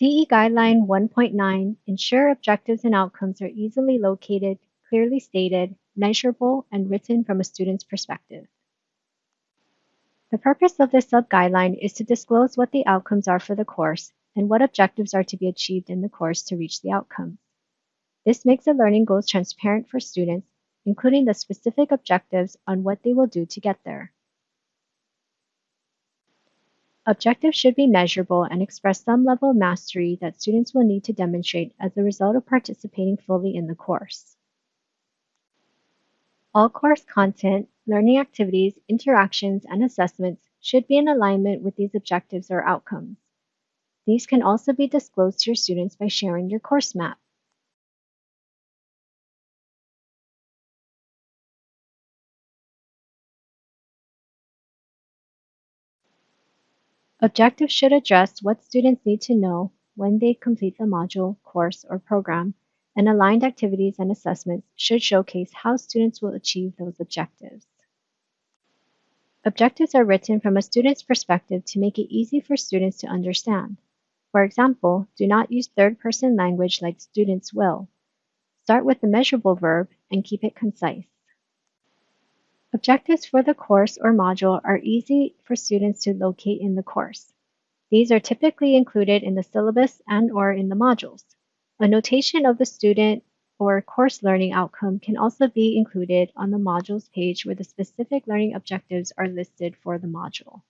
CE Guideline 1.9 ensure objectives and outcomes are easily located, clearly stated, measurable, and written from a student's perspective. The purpose of this sub-guideline is to disclose what the outcomes are for the course and what objectives are to be achieved in the course to reach the outcomes. This makes the learning goals transparent for students, including the specific objectives on what they will do to get there. Objectives should be measurable and express some level of mastery that students will need to demonstrate as a result of participating fully in the course. All course content, learning activities, interactions, and assessments should be in alignment with these objectives or outcomes. These can also be disclosed to your students by sharing your course map. Objectives should address what students need to know when they complete the module, course, or program, and aligned activities and assessments should showcase how students will achieve those objectives. Objectives are written from a student's perspective to make it easy for students to understand. For example, do not use third-person language like students will. Start with the measurable verb and keep it concise. Objectives for the course or module are easy for students to locate in the course. These are typically included in the syllabus and or in the modules. A notation of the student or course learning outcome can also be included on the modules page where the specific learning objectives are listed for the module.